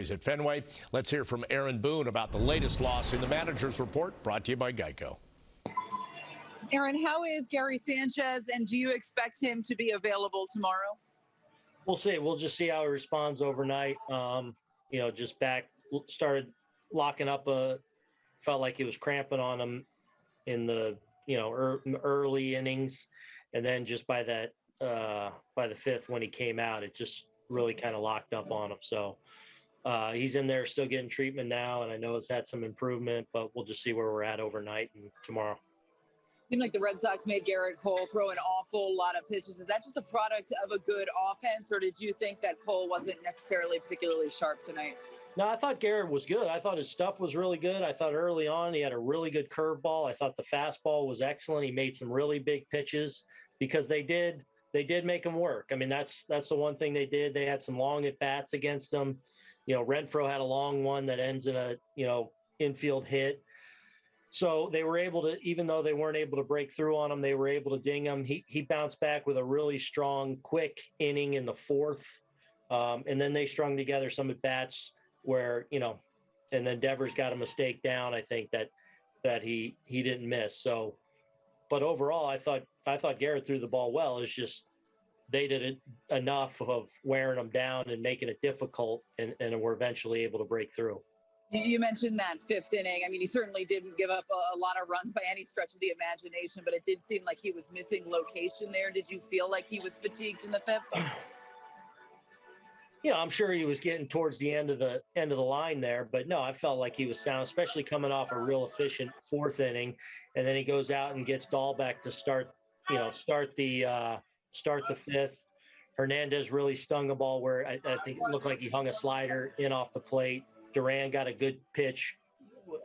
Is at Fenway. Let's hear from Aaron Boone about the latest loss in the manager's report brought to you by Geico. Aaron, how is Gary Sanchez, and do you expect him to be available tomorrow? We'll see. We'll just see how he responds overnight. Um, you know, just back started locking up a felt like he was cramping on him in the you know er, early innings, and then just by that uh, by the fifth when he came out, it just really kind of locked up on him. So uh, he's in there still getting treatment now, and I know it's had some improvement, but we'll just see where we're at overnight and tomorrow. Seemed like the Red Sox made Gerrit Cole throw an awful lot of pitches. Is that just a product of a good offense, or did you think that Cole wasn't necessarily particularly sharp tonight? No, I thought Garrett was good. I thought his stuff was really good. I thought early on he had a really good curveball. I thought the fastball was excellent. He made some really big pitches because they did they did make him work. I mean, that's that's the one thing they did. They had some long at bats against him you know, Renfroe had a long one that ends in a, you know, infield hit. So they were able to, even though they weren't able to break through on him, they were able to ding him. He, he bounced back with a really strong, quick inning in the fourth. Um, and then they strung together some at bats where, you know, and then Devers got a mistake down. I think that, that he, he didn't miss. So, but overall, I thought, I thought Gerrit threw the ball well. It's just they did it enough of wearing them down and making it difficult, and, and were eventually able to break through. You mentioned that fifth inning. I mean, he certainly didn't give up a, a, lot of runs by any stretch of the imagination, but it did seem like he was missing location there. Did you feel like he was fatigued in the fifth? Yeah, I'm sure he was getting towards the end of the end of the line there, but no, I felt like he was sound, especially coming off a real efficient fourth inning, and then he goes out and gets Dalbec to start, you know, start the uh, start the fifth. Hernandez really stung a ball where I, I, think it looked like he hung a slider in off the plate. Duran got a good pitch.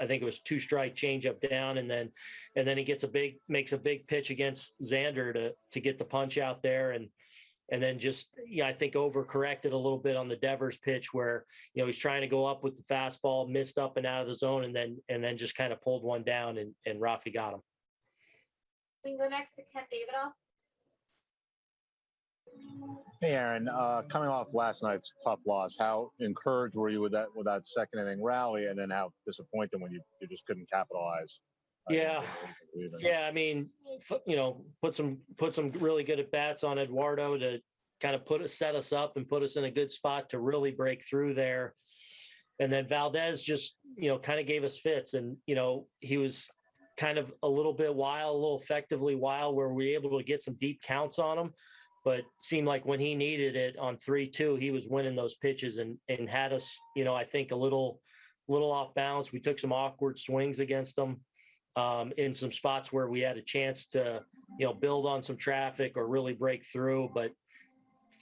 I think it was two strike change up down, and then and then he gets a big makes a big pitch against Xander to to get the punch out there, and and then just yeah, I think overcorrected a little bit on the Devers pitch where you know he's trying to go up with the fastball, missed up and out of the zone, and then and then just kind of pulled one down, and and Rafi got him. We can go next to Ken Davidoff. Hey, Aaron. Uh, coming off last night's tough loss, how encouraged were you with that with that second inning rally, and then how disappointed when you, you just couldn't capitalize? Yeah, yeah. I mean, you know, put some put some really good at bats on Eduardo to kind of put us set us up and put us in a good spot to really break through there. And then Valdez just you know kind of gave us fits, and you know he was kind of a little bit wild, a little effectively wild, where we were able to get some deep counts on him but seemed like when he needed it on three two, he was winning those pitches and and had us, you know, I think a little little off balance. We took some awkward swings against them um, in some spots where we had a chance to, you know, build on some traffic or really break through. But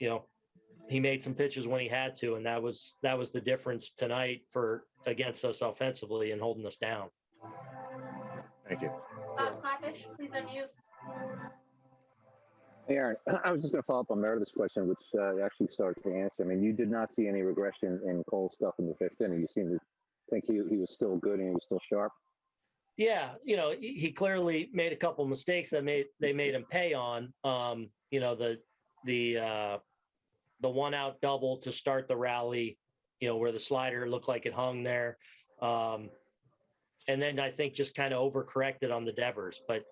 you know, he made some pitches when he had to, and that was that was the difference tonight for against us offensively and holding us down. Thank you. Bob Klapisch, please unmute. Aaron, I was just going to follow up on Meredith's question, which uh, actually started to answer. I mean, you did not see any regression in Cole's stuff in the fifth inning. You seem to think he, he was still good and he was still sharp. Yeah, you know, he clearly made a couple mistakes that made they made him pay on. Um, you know, the the uh, the one out double to start the rally, you know, where the slider looked like it hung there. Um, and then I think just kind of overcorrected on the Devers. But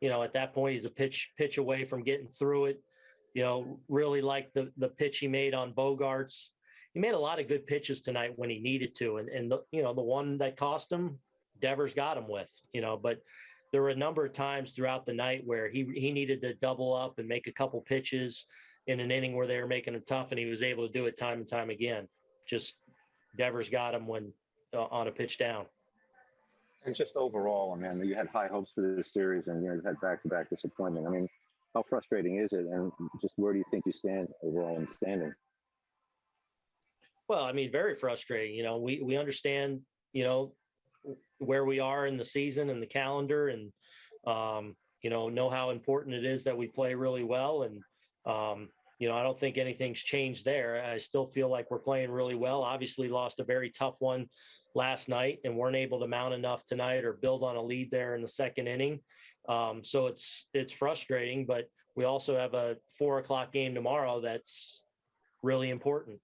you know, at that point, he's a pitch pitch away from getting through it. You know, really like the the pitch he made on Bogaerts. He made a lot of good pitches tonight when he needed to, and and the, you know the one that cost him, Devers got him with. You know, but there were a number of times throughout the night where he he needed to double up and make a couple pitches in an inning where they were making him tough, and he was able to do it time and time again. Just Devers got him when uh, on a pitch down. And just overall, I mean, you had high hopes for this series, and you know, had back-to-back disappointment. I mean, how frustrating is it? And just where do you think you stand overall in standing? Well, I mean, very frustrating. You know, we we understand, you know, where we are in the season and the calendar, and um, you know, know how important it is that we play really well. And um, you know, I don't think anything's changed there. I still feel like we're playing really well. Obviously, lost a very tough one last night and weren't able to mount enough tonight or build on a lead there in the second inning. Um, so it's it's frustrating, but we also have a four o'clock game tomorrow that's really important.